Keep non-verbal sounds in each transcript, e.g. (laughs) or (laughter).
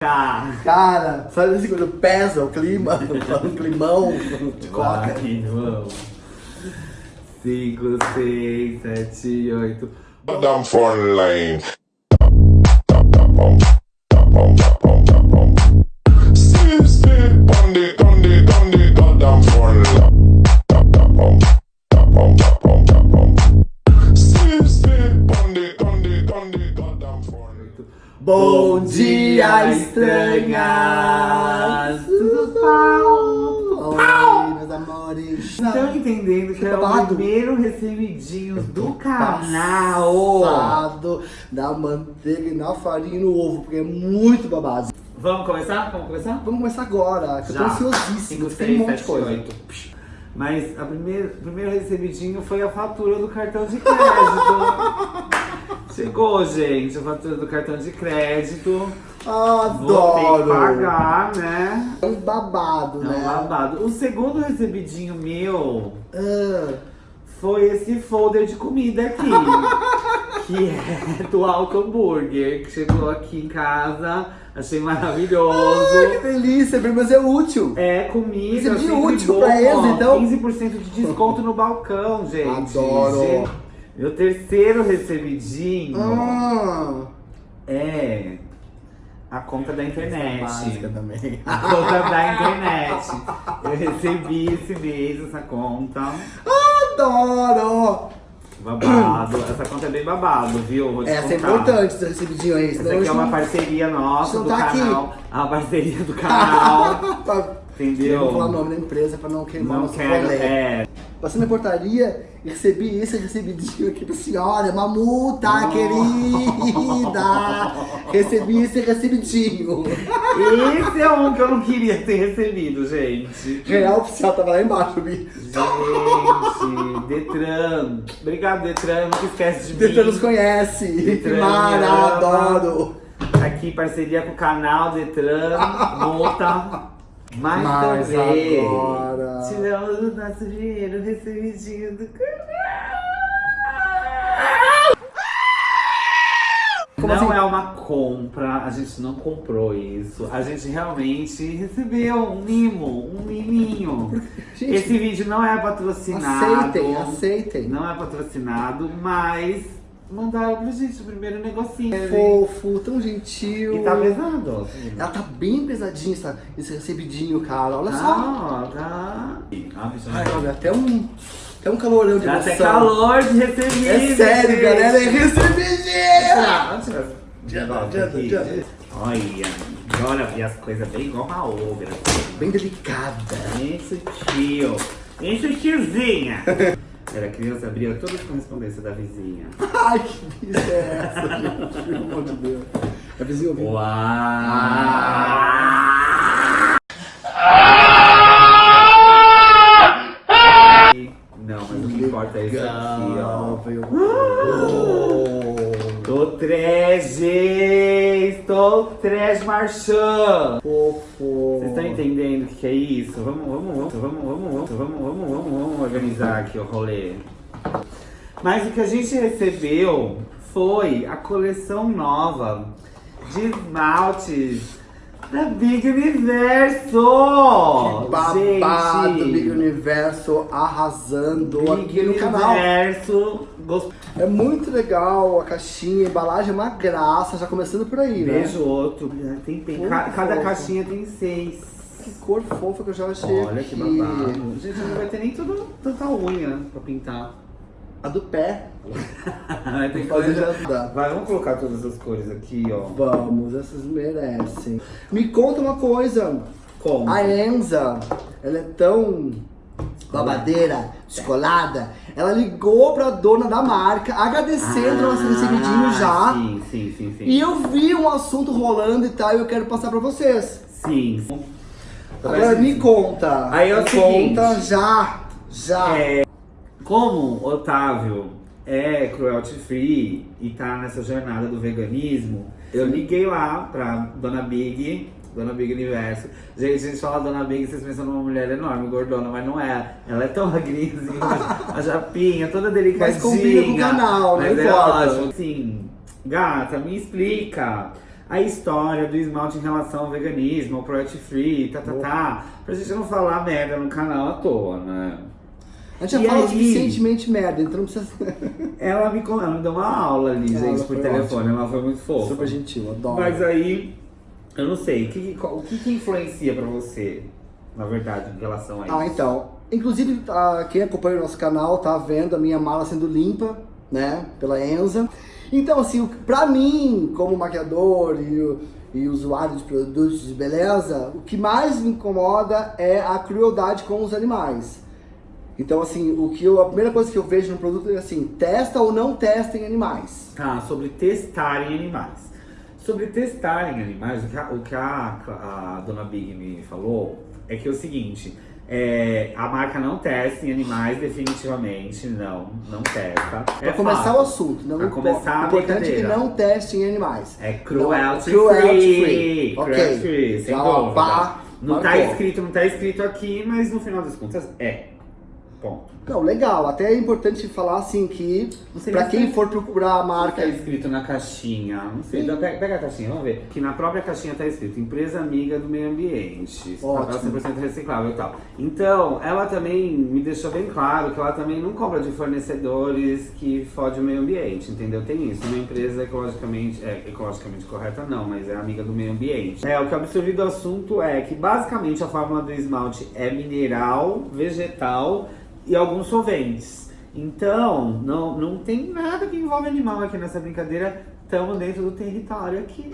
Cara, sabe assim quando pesa o clima, (laughs) um climão de coca? Vai, vamos. 5, 6, 7, 8. Down front lane. Sit, sit, on the, on Bom dia, estranhas! Tudo? Oi, meus amores! Estão entendendo que é o primeiro recebidinho do canal? Passado da manteiga e na farinha e no ovo, porque é muito babado. Vamos começar? Vamos começar? Vamos começar agora, que eu tô Já. ansiosíssimo, 5, tem um 6, monte de 7, coisa. 8. Mas o primeiro recebidinho foi a fatura do cartão de crédito. (laughs) Chegou, gente, a fatura do cartão de crédito. Vou ter que Adoro! pagar, né? É um babado, É um né? babado. O segundo recebidinho meu Ah, foi esse folder de comida aqui. (laughs) que é do Alto Hambúrguer, que chegou aqui em casa. Achei maravilhoso. Ai, que delícia, mas é útil. É comida, Isso é útil bom, pra eles, então. 15% de desconto no balcão, gente. Adoro. Gente, Meu terceiro recebidinho Ah, é a conta da internet. básica também. A conta da internet. Eu recebi esse mês essa conta. Adoro! Babado. Essa conta é bem babado, viu? Essa é importante, esse recebidinho aí. Essa aqui é a uma gente parceria nossa não do tá aqui. canal. É uma parceria do canal. (laughs) não- entendeu? Eu vou falar o nome da empresa pra não queimar Não nosso quero. É. Passei na portaria e recebi esse recebidinho aqui pra senhora. Uma multa, Oh. querida! Recebi esse recebidinho. Esse é um que eu não queria ter recebido, gente. Real oficial tava lá embaixo, Bi. Gente, Detran. Obrigado, Detran. Não esquece de Detran mim. nos conhece. Detran, Mara, adoro. Aqui, parceria com o canal Detran. Multa. Mas, Mas também. agora- Tiramos o nosso dinheiro recebidinho do canal. Como não assim? é uma compra, a gente não comprou isso. A gente realmente recebeu um mimo, um miminho. Gente, Esse vídeo não é patrocinado. aceitem, aceitem. Não é patrocinado, mas mandaram pra gente o primeiro negocinho. Fofo, tão gentil. E tá pesado. Ela tá bem pesadinha, essa- esse recebidinho, cara. Olha só. Ah, tá. Ah, bicho, Ai, olha, até um, até um calorão de Dá emoção. até calor de receber. É sério, galera, é recebidinho! Ah, tira esse Adianta. Olha, olha, vi as coisas bem igual uma obra. Bem delicada. Bem sutil. Bem sutilzinha. Era criança, abria todas as correspondências da vizinha. (laughs) Ai, que bicha é essa, gente? Pelo amor de Deus. A vizinha ouviu. Uau! Não, mas o que importa é isso aqui, ó. Tô 13! estou transmarchando. Fofo. Vocês estão entendendo o que, que é isso? Vamos, vamos, vamos, vamos, vamos, vamos, vamos, vamos, vamos organizar aqui o rolê. Mas o que a gente recebeu foi a coleção nova de esmaltes da Big Universo! Que babado, Gente. Big Universo arrasando Big aqui no canal. Big Universo gost- É muito legal a caixinha, a embalagem é uma graça, já começando por aí, né? Beijo outro. Tem, tem, Muito ca- cada caixinha tem seis. Que cor fofa que eu já achei Olha aqui. que babado. Gente, não vai ter nem tudo, tanta unha pra pintar. A do pé. (laughs) Vai ter que Fazer fazer já dá. Vai, vamos colocar todas as cores aqui, ó. Vamos, essas merecem. Me conta uma coisa. Como? A Enza, ela é tão babadeira, descolada. Ela ligou pra dona da marca, agradecendo nosso recebidinho já. Ah, Sim, sim, sim, sim. E eu vi um assunto rolando e tal, e eu quero passar pra vocês. Sim. Agora me conta. Aí é o me conta já. Já. É, como Otávio é cruelty free e tá nessa jornada do veganismo, eu liguei lá pra Dona Big, Dona Big Universo. Gente, a gente fala Dona Big, vocês pensam numa mulher enorme, gordona, mas não é. Ela é tão magrinha, (laughs) a japinha, toda delicadinha. Mas combina com o canal, não mas é importa. ótimo. Assim, gata, me explica. a história do esmalte em relação ao veganismo, ao cruelty free, tá, tá, tá. Pra gente não falar merda no canal à toa, né? A gente já E fala aí? suficientemente merda, então não precisa. (laughs) Ela me, ela me deu uma aula ali, gente, por telefone. ótima. Ela foi muito fofa. Super gentil, adoro. Mas aí, eu não sei, o que, o que, que influencia pra você, na verdade, em relação a isso? Ah, então. Inclusive, ah, quem acompanha o nosso canal tá vendo a minha mala sendo limpa, né? Pela Enza. Então, assim, pra mim, como maquiador e, e usuário de produtos de beleza, o que mais me incomoda é a crueldade com os animais. Então, assim, o que eu, a primeira coisa que eu vejo no produto é assim, testa ou não testa em animais. Tá, sobre testar em animais. Sobre testar em animais, o que a, o que a, a dona Big me falou é que é o seguinte, é, a marca não testa em animais definitivamente, não, não testa. Pra começar o assunto, não Pra começar o importante é que não teste em animais. É cruelty, Não, cruelty free. free. Cruelty free, sem Já, dúvida. pá, não tá escrito, não tá escrito aqui, mas no final das contas é. Ponto. Não, legal. Até é importante falar assim que Não sei pra nem quem for procurar a marca. Tá escrito na caixinha, não sei, dá- pega, pega a caixinha, vamos ver. Que na própria caixinha tá escrito empresa amiga do meio ambiente, papel Ótimo. 100% reciclável e tal. Então, ela também me deixou bem claro que ela também não compra de fornecedores que fodem o meio ambiente, entendeu? Tem isso, uma empresa ecologicamente, é, ecologicamente correta não, mas é amiga do meio ambiente. É, o que eu absorvi do assunto é que basicamente a fórmula do esmalte é mineral, vegetal e alguns solventes. Então, não, não tem nada que envolve animal aqui nessa brincadeira. Estamos dentro do território aqui.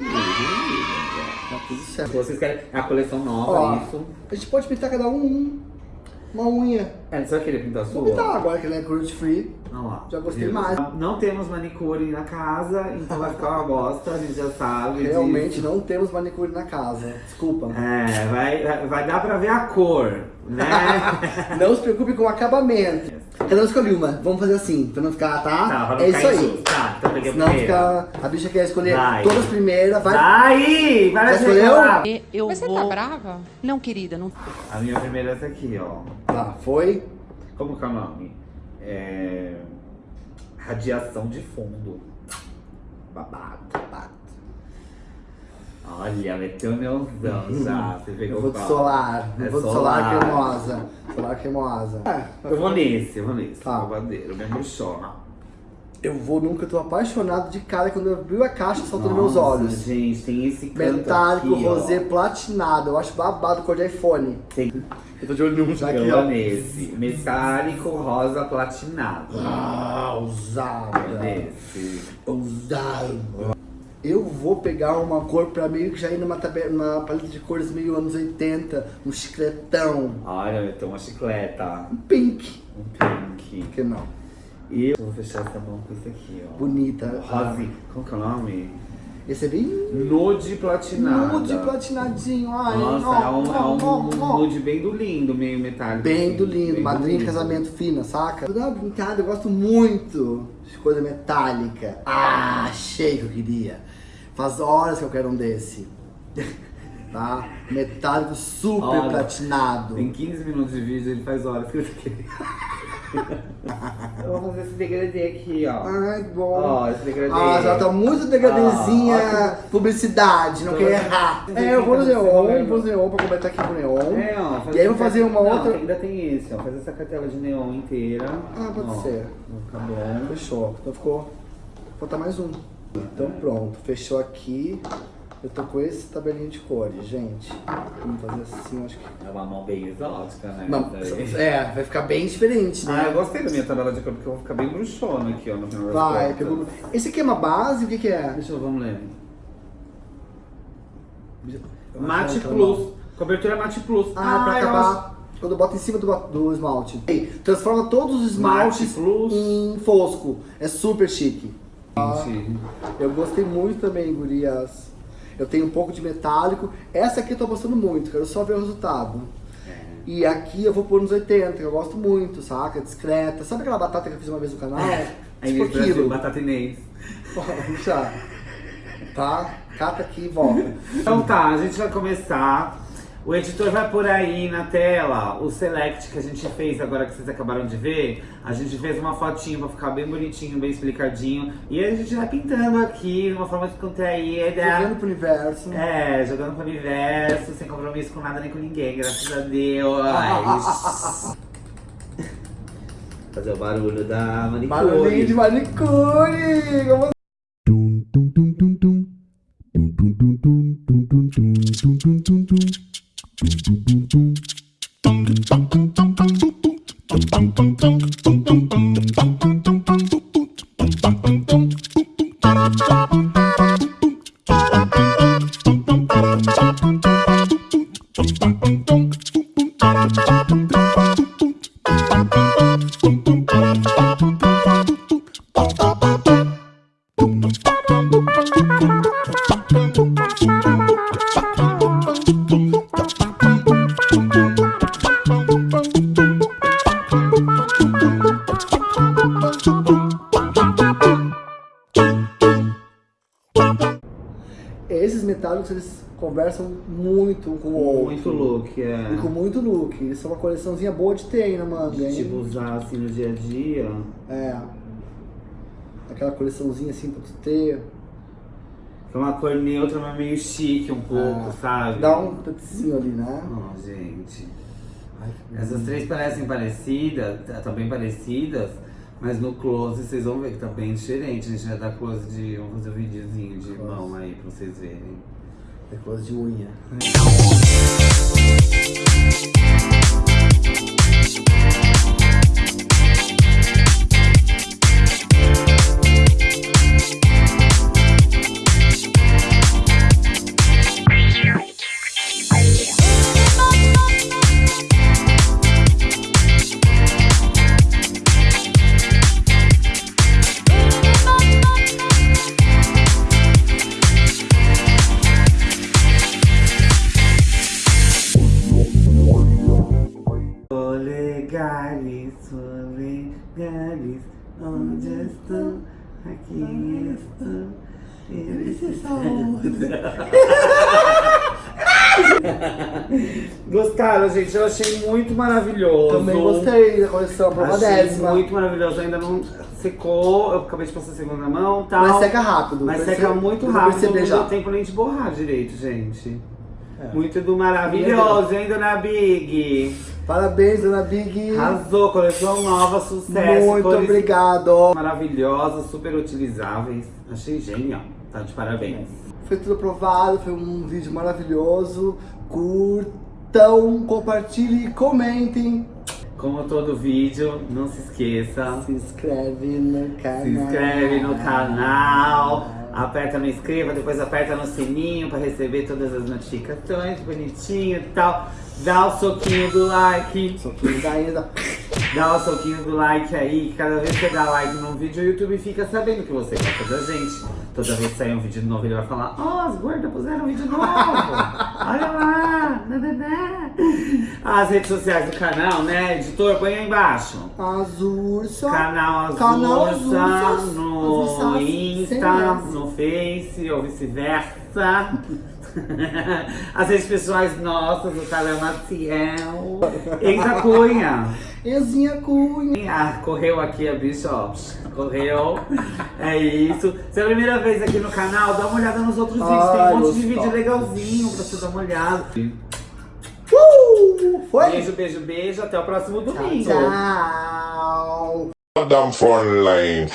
Tá tudo certo. Vocês querem é a coleção nova, Ó. isso? A gente pode pintar cada um um- uma unha. É, você vai querer pintar a sua? Vou pintar agora que ele é cruelty free. Vamos lá. Já gostei Viu? mais. Não, não temos manicure na casa, então vai ficar uma bosta, a gente já sabe. Realmente disso. não temos manicure na casa. Desculpa. É, vai, vai dar pra ver a cor, né? (laughs) Não se preocupe com o acabamento. Cada um escolhe uma. Vamos fazer assim, pra não ficar, tá? Tá, pra não é isso aí. injusto. Tá, então peguei a Senão primeira. fica. A bicha quer escolher Vai. todas primeiras, vai. Aí, para Já de escolheu? reclamar. E Eu Mas você vou... tá brava? Não, querida, não. A minha primeira é essa aqui, ó. Tá, foi. Como que é o nome? É... Radiação de fundo. Babado. Babado. Olha, meteu o neuzão já. Você pegou Eu vou de solar. Eu É vou de solar solar. cremosa. Solar cremosa. É, Eu vou nesse, eu vou nesse. Tá. Babadeiro, bem bruxona. Eu vou nunca, eu tô apaixonado de cara quando eu abri a caixa saltou nos meus olhos. Gente, tem esse canto Metálico, aqui, rosé, platinado. Eu acho babado cor de iPhone. Tem... Eu tô de olho num já aqui, ó. vou nesse. Metálico, rosa, platinado. Ah, ousada. nesse. Ousada. Eu vou pegar uma cor pra meio que já ir numa, tabe- numa paleta de cores meio anos 80, um chicletão, Olha, eu tô uma chicleta. um pink. Um pink. Por que não? E eu vou fechar essa mão com isso aqui, ó. Bonita. Rose. Como que é o nome? Esse é bem Nude platinada. nude platinadinho. Ai, Nossa, ó, é um, é um ó, nude bem do lindo, meio metálico. Bem assim, do lindo, bem madrinha de casamento fina, saca? Vou dar uma brincada, eu gosto muito de coisa metálica. Ah, achei que eu queria. Faz horas que eu quero um desse. (laughs) tá? Metálico super Olha, platinado. Tem 15 minutos de vídeo, ele faz horas que tá querendo. eu vou fazer esse degradê aqui, ó. Ai, que bom. Ó, esse degradê. Ah, já tá muito degradezinha Ah, publicidade, não Tô- quer errar. É, eu vou no neon, vou no neon pra completar aqui com neon. É, ó. E aí eu vou fazer uma Não, outra- ainda tem esse, ó. Faz essa cartela de neon inteira. Ah, pode Ó, ser. Ficar bom. Fechou. Então ficou. Vou botar mais um. Então pronto, fechou aqui. Eu tô com esse tabelinho de cores, gente. Vamos fazer assim, acho que. É uma mão bem exótica, né? Não, é, vai ficar bem diferente, Ah, eu né? gostei da minha tabela de cor, porque eu vou ficar bem bruxona aqui, ó, no final Vai, pegou. Esse aqui é uma base, o que que é? Deixa eu, vamos ler. Eu Mate é Plus. Cobertura Mate Plus. Ah, pra eu acabar. Quando eu boto em cima do, do esmalte. Ei, Transforma todos os esmaltes em fosco. É super chique. Gente, Eu gostei muito também, gurias. Eu tenho um pouco de metálico. Essa aqui eu tô gostando muito, quero só ver o resultado. é. E aqui eu vou pôr nos 80, que eu gosto muito, saca? Discreta. Sabe aquela batata que eu fiz uma vez no canal? Aí tipo Brasil, aquilo. batata inês. Já. Tá? Cata aqui e volta. Então tá, a gente vai começar. O editor vai por aí na tela, o select que a gente fez agora que vocês acabaram de ver, a gente fez uma fotinha pra ficar bem bonitinho, bem explicadinho. E a gente vai pintando aqui de uma forma descontraída. Jogando pro universo. É, jogando pro universo, sem compromisso com nada nem com ninguém, graças a Deus. (laughs) Fazer o barulho da manicure. Barulhinho de manicure! Como conversam muito um com o outro. Muito look, é. E com muito look. Isso é uma coleçãozinha boa de ter aí na manga, hein? Tipo, usar assim no dia a dia. É. Aquela coleçãozinha assim pra tu ter. É uma cor neutra, mas meio chique um pouco, Ah, sabe? Dá um touchzinho ali, né? Oh, gente. Ai, Essas três parecem parecidas, tá tá bem parecidas, mas no close vocês vão ver que tá bem diferente. A gente vai dar close de. Vamos fazer um videozinho de Close. mão aí pra vocês verem. Negócio de unha. Olegares, onde estou? Aqui estou. (laughs) Gostaram, gente? Eu achei muito maravilhoso. Também gostei da coleção, prova décima. muito maravilhoso. Ainda não secou, eu acabei de passar a segunda mão tal. Mas seca rápido. Mas seca muito rápido, não deu tempo nem de borrar direito, gente. É. Muito do maravilhoso, hein, dona Big? Parabéns, dona Big. Arrasou, coleção nova, sucesso. Muito cores obrigado. Maravilhosas, super utilizáveis. Achei genial. Tá de parabéns. Foi tudo aprovado, foi um vídeo maravilhoso. Curtam, compartilhem e comentem. Como todo vídeo, não se esqueça. Se inscreve no canal. Se inscreve no canal, aperta no inscreva, depois aperta no sininho para receber todas as notificações, bonitinho e tal. Dá o soquinho do like, Soquinho da ainda. dá o soquinho do like aí, que cada vez que você dá like num vídeo, o YouTube fica sabendo que você gosta da gente. Toda vez que sair um vídeo novo, ele vai falar, ó, as gordas puseram um vídeo novo, (laughs) olha lá, nananã." As redes sociais do canal, né, editor, põe aí embaixo. As ursas. Canal Azul, Canal Ursa, Azul, no Azul, sem Insta, no Face ou vice-versa. (laughs) As redes pessoais nossas, o Carol Maciel. Eita Cunha. (laughs) Ezinha Cunha. Ah, correu aqui a bicha, ó. Correu. É isso. Se é a primeira vez aqui no canal, dá uma olhada nos outros vídeos. Tem Ai, um monte de gostou. vídeo legalzinho pra você dar uma olhada. Foi? Beijo, beijo, beijo. Até o próximo domingo. Tchau. Line.